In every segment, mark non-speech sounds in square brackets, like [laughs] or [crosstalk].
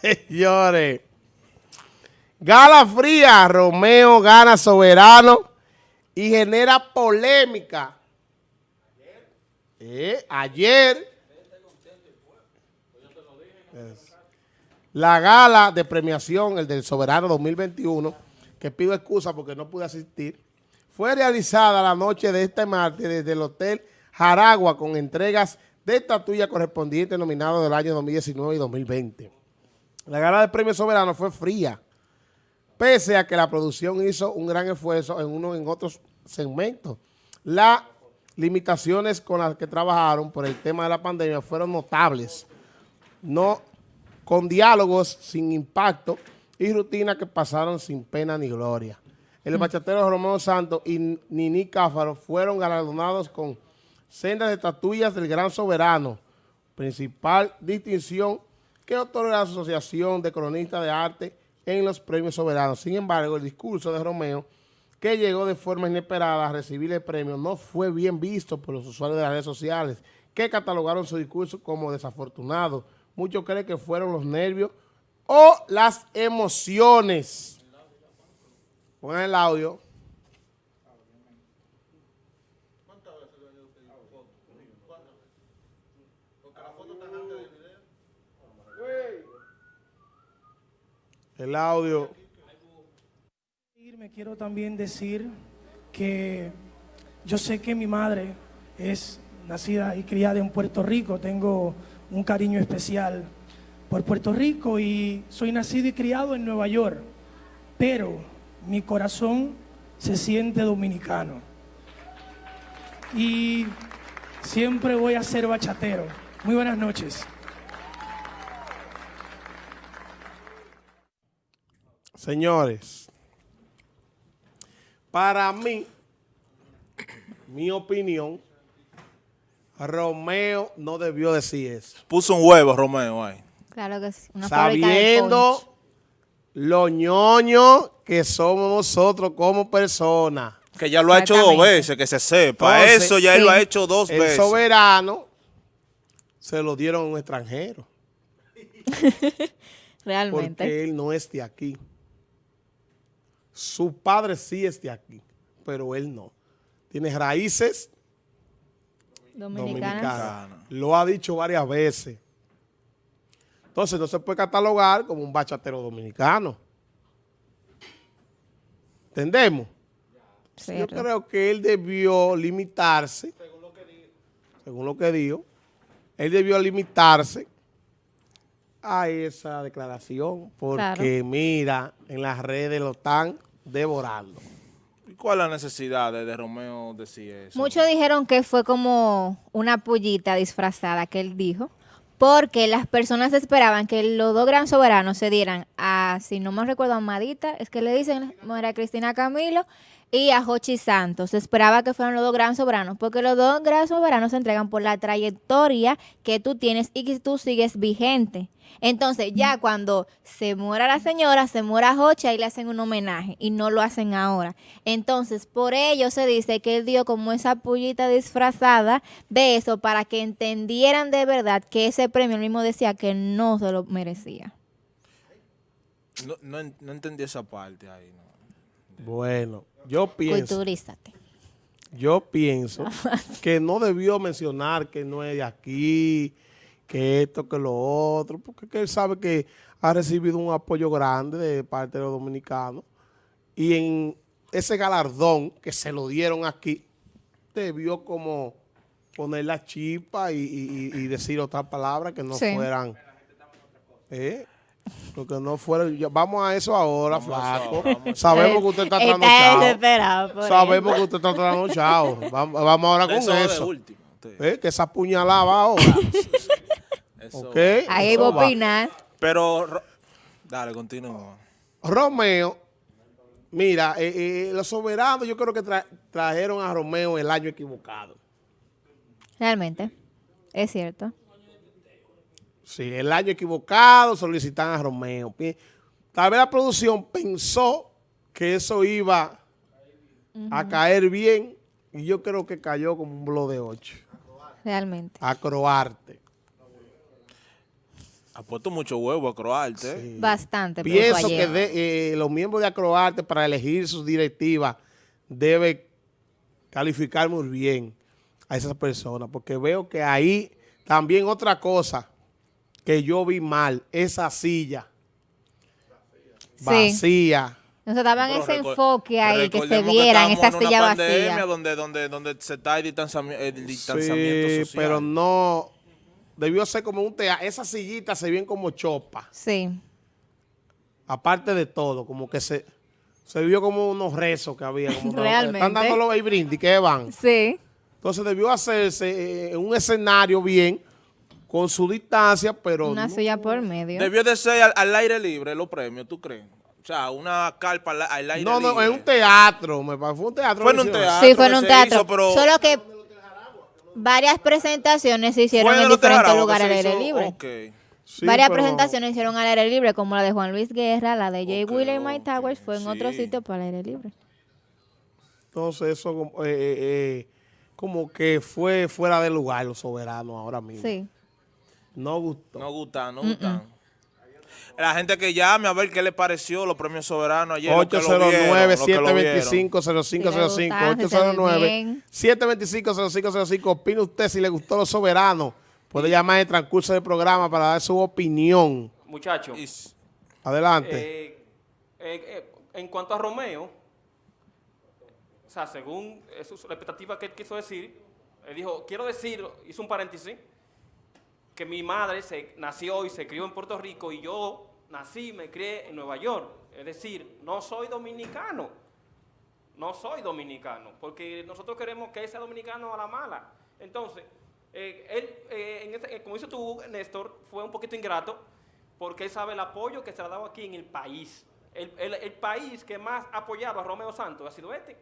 Señores. Gala fría, Romeo gana soberano y genera polémica. Eh, ayer, la gala de premiación, el del Soberano 2021, que pido excusa porque no pude asistir, fue realizada la noche de este martes desde el Hotel Jaragua con entregas de estatuilla correspondiente nominado del año 2019 y 2020. La gala de premio soberano fue fría, pese a que la producción hizo un gran esfuerzo en uno en otros segmentos. Las limitaciones con las que trabajaron por el tema de la pandemia fueron notables, no con diálogos sin impacto y rutinas que pasaron sin pena ni gloria. El bachatero Romeo Santos y Nini Cáfaro fueron galardonados con sendas de estatuillas del Gran Soberano, principal distinción que otorga la Asociación de Cronistas de Arte en los premios soberanos. Sin embargo, el discurso de Romeo, que llegó de forma inesperada a recibir el premio, no fue bien visto por los usuarios de las redes sociales, que catalogaron su discurso como desafortunado. Muchos creen que fueron los nervios o las emociones. Pongan el audio. El audio. Me quiero también decir que yo sé que mi madre es nacida y criada en Puerto Rico, tengo un cariño especial por Puerto Rico y soy nacido y criado en Nueva York, pero mi corazón se siente dominicano. Y siempre voy a ser bachatero. Muy buenas noches. Señores, para mí, mi opinión, Romeo no debió decir eso. Puso un huevo Romeo ahí. Claro que sí. Una Sabiendo lo ñoño que somos nosotros como personas. Que ya lo ha hecho dos veces, que se sepa. Entonces, Eso ya él lo ha hecho dos El veces. soberano se lo dieron a un extranjero. [laughs] Realmente. Porque él no es de aquí. Su padre sí es de aquí, pero él no. Tiene raíces Dominicanas. dominicanas. Lo ha dicho varias veces. Entonces no se puede catalogar como un bachatero dominicano. ¿Entendemos? Yo creo que él debió limitarse, según lo que dijo, él debió limitarse a esa declaración, porque mira, en las redes lo están devorando. ¿Y ¿Cuál es la necesidad de, de Romeo decir eso? Muchos dijeron que fue como una pullita disfrazada que él dijo, porque las personas esperaban que los dos gran soberanos se dieran a, si no me recuerdo, a Amadita, es que le dicen, María Cristina Camilo, y a Jochi Santos. Se esperaba que fueran los dos gran soberanos, porque los dos gran soberanos se entregan por la trayectoria que tú tienes y que tú sigues vigente. Entonces, ya cuando se muera la señora, se muera Jochi, ahí le hacen un homenaje y no lo hacen ahora. Entonces, por ello se dice que él dio como esa pullita disfrazada de eso para que entendieran de verdad que ese premio él mismo decía que no se lo merecía. No, no, no entendí esa parte ahí. no. Bueno, yo pienso, Culturízate. yo pienso [laughs] que no debió mencionar que no es de aquí, que esto, que lo otro, porque que él sabe que ha recibido un apoyo grande de parte de los dominicanos y en ese galardón que se lo dieron aquí, debió como poner la chispa y, y- y- y decir otras palabras que no Sí. fueran... ¿eh? Porque no fueran... ya- Vamos a eso ahora, flaco. Sabemos que usted está Está trasnochado. desesperado por Sabemos que usted está trasnochado. Vamos, vamos ahora con Eso. ¿Eh? Que esa puñalada va ahora. Eso. ¿Ok? Ahí va a opinar. Pero, Ro- dale, continúa. Romeo, mira, eh, eh, los soberanos yo creo que tra- trajeron a Romeo el año equivocado. Realmente. Es cierto. Sí, el año equivocado solicitan a Romeo. Tal vez la producción pensó que eso iba a caer bien y yo creo que cayó como un blow de 8. Realmente. A Croarte. Ha puesto mucho huevo a Croarte. ¿eh? Bastante. pero Pienso que de- eh, los miembros de Acroarte para elegir sus directivas debe calificar muy bien a esas personas, porque veo que ahí también otra cosa que yo vi mal, esa silla Sí. vacía. Nosotros daban Pero ese enfoque ahí, que se vieran esa silla vacía. Donde, donde, donde se está el distanciamiento, el distanciamiento Sí, social. pero no, debió ser como un teatro. Esas sillitas se ven como chopa, Sí. aparte de todo, como que se, se vio como unos rezos que había. Como [laughs] Realmente. Están dando los brindis que van. Sí. Entonces debió hacerse eh, un escenario bien, con su distancia, pero Una no- silla por medio. Debió de ser al, al aire libre los premios, ¿tú crees? O sea, una carpa al, al aire no, libre. no, en un teatro, me parece, fue un teatro. Fue en un teatro. Sí, fue en un se teatro. hizo, pero- Solo que varias presentaciones se hicieron en diferentes lugares al se aire libre. Sí, Varias pero- presentaciones hicieron al aire libre, como la de Juan Luis Guerra, la de Jay Ok, Wheeler y Mike ok, Towers, fue en otro sitio para el aire libre. Entonces eso como, eh, eh, eh, como que fue fuera de lugar los soberanos ahora mismo. Sí. No gustó. No gustan, no gustan. La gente que llame a ver qué le pareció los premios soberanos ayer. los que lo vieron, los que lo vieron. 809-725-0505. Si le gustaron, si se ve bien. 809-725-0505. Opine usted si le gustó los soberanos. Puede llamar en el transcurso del programa para dar su opinión. Muchachos, Adelante. eh, eh, eh, en cuanto a Romeo, o sea, según eso, la expectativa que él quiso decir, él dijo, quiero decir, hizo un paréntesis, que mi madre se nació y se crió en Puerto Rico y yo nací y me crié en Nueva York. Es decir, no soy dominicano. No soy dominicano, porque nosotros queremos que sea dominicano a la mala. Entonces, eh, él, eh, en ese- eh, como dices tú, Néstor, fue un poquito ingrato, porque él sabe el apoyo que se le ha dado aquí en el país. El país que más ha apoyado a Romeo Santos ha sido este.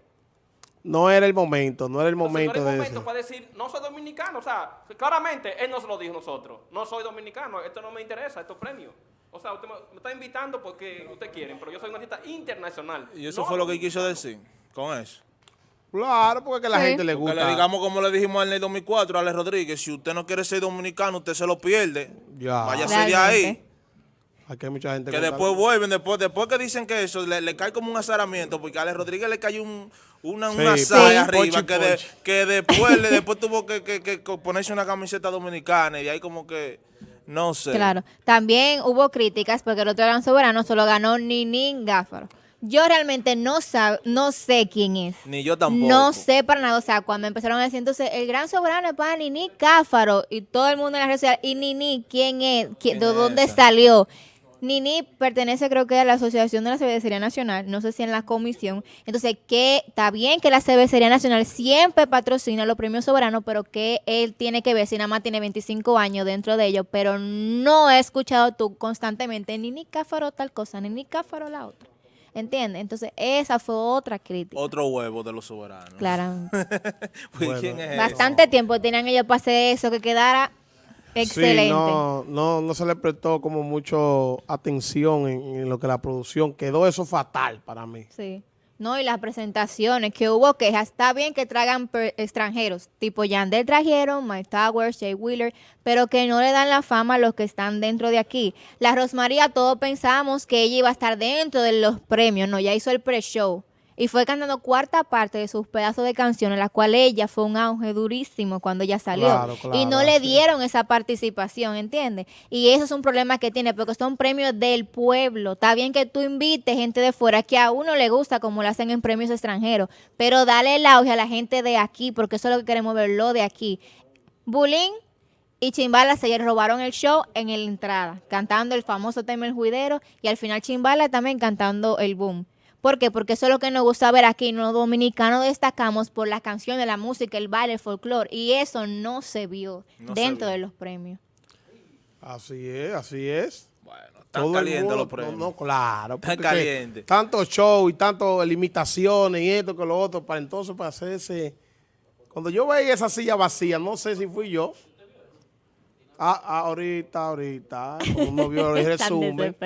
No era el momento, no era el Entonces, momento no era el de momento eso. para decir, no soy dominicano. O sea, claramente él no se lo dijo a nosotros. No soy dominicano, esto no me interesa, estos premios. O sea, usted me, me está invitando porque usted quieren, pero yo soy un artista internacional. y eso no fue lo que él quiso decir con eso. Claro, porque que a la Sí. gente le gusta. le digamos como le dijimos en el 2004 a Alex Rodríguez, si usted no quiere ser dominicano, usted se lo pierde. Ya. Váyase de ahí. Aquí hay mucha gente Que después vuelven, después, después que dicen que eso le, le cae como un azaramiento, porque a Alex Rodríguez le cayó un, una, Sí, una sí. arriba, que, de- ponchi. que después, le- [laughs] después tuvo que, que- que ponerse una camiseta dominicana y ahí como que, no sé. Claro. También hubo críticas porque el otro gran soberano solo ganó Ninin Gáfaro. Yo realmente no, sab- no sé quién es. Ni yo tampoco. No sé para nada. O sea, cuando empezaron a decir, entonces, el gran soberano es para Nini Cáfaro. Y todo el mundo en la red social, ¿y Nini quién es? ¿Qui- ¿Quién ¿De dónde esa? salió? Nini pertenece, creo que, a la Asociación de la Cervecería Nacional. No sé si en la comisión. Entonces, que está bien que la Cervecería Nacional siempre patrocina los premios soberanos, pero que él tiene que ver si nada más tiene 25 años dentro de ellos. Pero no he escuchado tú constantemente Nini Cáfaro tal cosa, Nini Cáfaro la otra. ¿Entiendes? Entonces, esa fue otra crítica. Otro huevo de los soberanos. Claramente. [laughs] Pues, Bueno. ¿quién es ese? Bastante tiempo tenían ellos para hacer eso, que quedara excelente. Sí, no, no, no se le prestó como mucho atención en, en lo que la producción quedó eso fatal para mí. Sí. No, y las presentaciones que hubo quejas. Está bien que traigan extranjeros, tipo Yandel trajeron, Mike Towers, Jay Wheeler, pero que no le dan la fama a los que están dentro de aquí. La Rosmaría, todos pensábamos que ella iba a estar dentro de los premios, no, ya hizo el pre-show. Y fue cantando cuarta parte de sus pedazos de canciones, la cual ella fue un auge durísimo cuando ella salió. Claro, claro, y no le sí. dieron esa participación, ¿entiendes? Y eso es un problema que tiene, porque son premios del pueblo. Está bien que tú invites gente de fuera que a uno le gusta, como lo hacen en premios extranjeros, pero dale el auge a la gente de aquí, porque eso es lo que queremos ver, lo de aquí. Bulín y Chimbala se robaron el show en la entrada, cantando el famoso tema El Juidero, y al final Chimbala también cantando el boom. ¿Por qué? Porque eso es lo que nos gusta ver aquí. Los dominicanos destacamos por las canciones, la música, el baile, el folclore. Y eso no se vio No se dentro vio. de los premios. Así es, así es. Bueno, están calientes mundo- los premios. No, no, claro. Están calientes. Tanto show y tanto limitaciones y esto que lo otro, para entonces para hacerse... Cuando yo veía esa silla vacía, no sé si fui yo. Ah, ah, ahorita, ahorita, uno vio el [laughs] Tan resumen,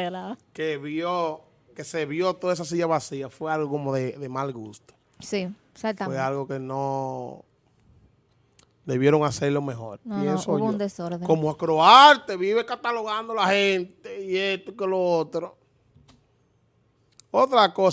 que vio, que se vio toda esa silla vacía, fue algo como de, de mal gusto. Sí, Fue exactamente. algo que no... debieron hacerlo mejor. No, no, pienso hubo yo. un desorden. Como Acroarte vive catalogando a la gente y esto que lo otro. Otra cosa.